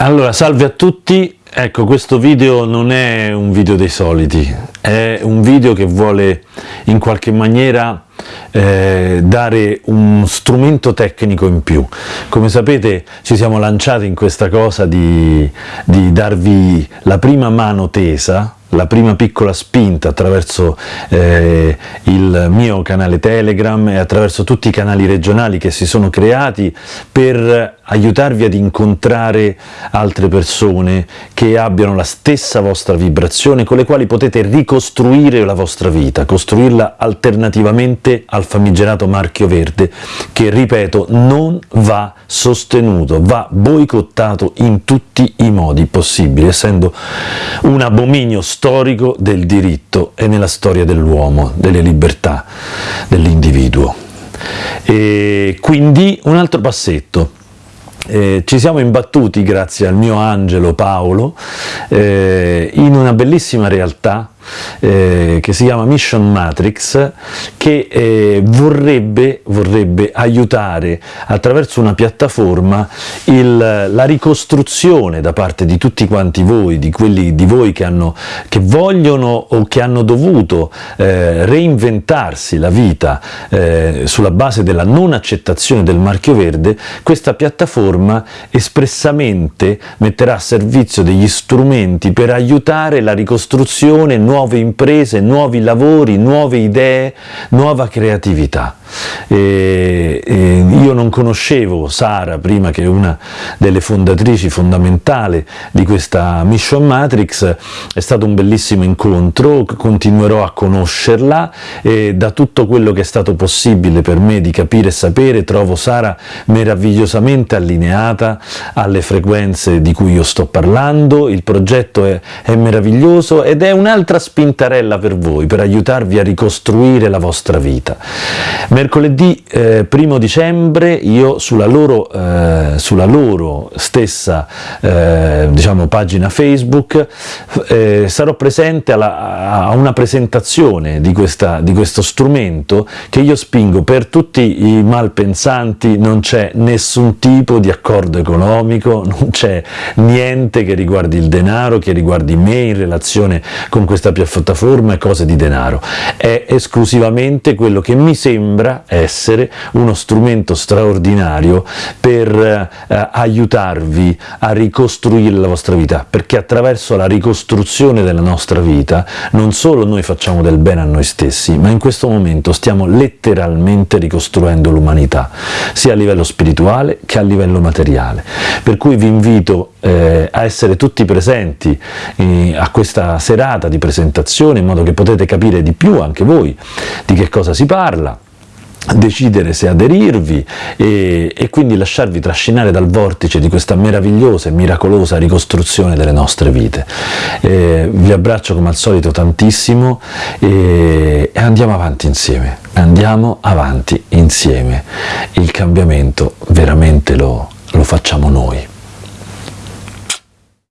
Allora, salve a tutti, ecco questo video non è un video dei soliti, è un video che vuole in qualche maniera eh, dare un strumento tecnico in più. Come sapete ci siamo lanciati in questa cosa di, di darvi la prima mano tesa la prima piccola spinta attraverso eh, il mio canale Telegram e attraverso tutti i canali regionali che si sono creati per aiutarvi ad incontrare altre persone che abbiano la stessa vostra vibrazione con le quali potete ricostruire la vostra vita, costruirla alternativamente al famigerato marchio verde che, ripeto, non va sostenuto, va boicottato in tutti i modi possibili, essendo un abominio storico del diritto e nella storia dell'uomo, delle libertà dell'individuo. Quindi un altro passetto, eh, ci siamo imbattuti, grazie al mio angelo Paolo, eh, in una bellissima realtà eh, che si chiama Mission Matrix che eh, vorrebbe, vorrebbe, aiutare attraverso una piattaforma il, la ricostruzione da parte di tutti quanti voi, di quelli di voi che, hanno, che vogliono o che hanno dovuto eh, reinventarsi la vita eh, sulla base della non accettazione del marchio verde, questa piattaforma espressamente metterà a servizio degli strumenti per aiutare la ricostruzione nuove imprese, nuovi lavori, nuove idee, nuova creatività. E, e io non conoscevo Sara prima che una delle fondatrici fondamentali di questa Mission Matrix, è stato un bellissimo incontro, continuerò a conoscerla e da tutto quello che è stato possibile per me di capire e sapere trovo Sara meravigliosamente allineata alle frequenze di cui io sto parlando, il progetto è, è meraviglioso ed è un'altra spintarella per voi, per aiutarvi a ricostruire la vostra vita. Mercoledì eh, primo dicembre io sulla loro, eh, sulla loro stessa eh, diciamo, pagina Facebook eh, sarò presente alla, a una presentazione di, questa, di questo strumento che io spingo per tutti i malpensanti, non c'è nessun tipo di accordo economico, non c'è niente che riguardi il denaro, che riguardi me in relazione con questa piattaforma e cose di denaro, è esclusivamente quello che mi sembra sembra essere uno strumento straordinario per eh, aiutarvi a ricostruire la vostra vita, perché attraverso la ricostruzione della nostra vita non solo noi facciamo del bene a noi stessi, ma in questo momento stiamo letteralmente ricostruendo l'umanità, sia a livello spirituale che a livello materiale. Per cui vi invito eh, a essere tutti presenti eh, a questa serata di presentazione in modo che potete capire di più anche voi di che cosa si parla, decidere se aderirvi e, e, quindi lasciarvi trascinare dal vortice di questa meravigliosa e miracolosa ricostruzione delle nostre vite. Eh, vi abbraccio come al solito tantissimo e, e andiamo avanti insieme, andiamo avanti insieme. Il cambiamento veramente lo, lo facciamo noi.